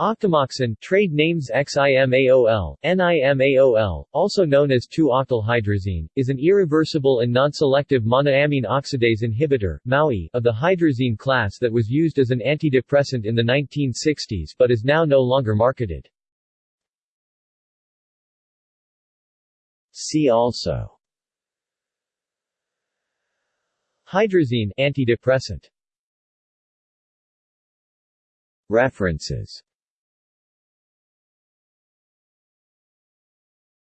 Octamoxin trade names XIMAOL, NIMAOL, also known as 2-octylhydrazine, is an irreversible and non-selective monoamine oxidase inhibitor MAOI, of the hydrazine class that was used as an antidepressant in the 1960s but is now no longer marketed. See also. Hydrazine antidepressant. References.